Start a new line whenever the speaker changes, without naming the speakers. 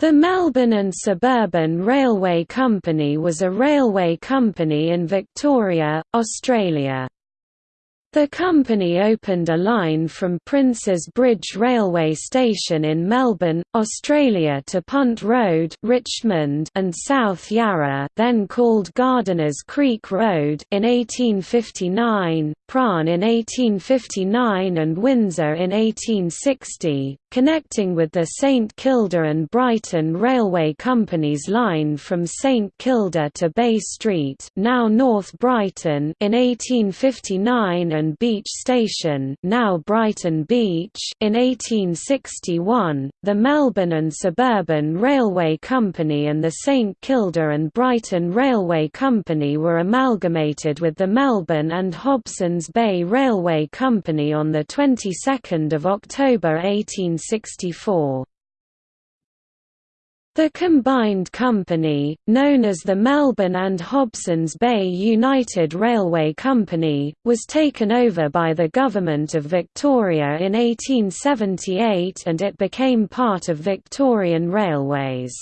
The Melbourne and Suburban Railway Company was a railway company in Victoria, Australia. The company opened a line from Princes Bridge Railway Station in Melbourne, Australia to Punt Road Richmond and South Yarra then called Gardeners Creek Road in 1859, Prahran in 1859 and Windsor in 1860, connecting with the St Kilda and Brighton Railway Company's line from St Kilda to Bay Street now North Brighton in 1859 and Beach Station now Brighton Beach in 1861. The Melbourne and Suburban Railway Company and the St Kilda and Brighton Railway Company were amalgamated with the Melbourne and Hobsons Bay Railway Company on the 22nd of October 1864. The combined company, known as the Melbourne and Hobsons Bay United Railway Company, was taken over by the Government of Victoria in 1878 and it became part of Victorian Railways.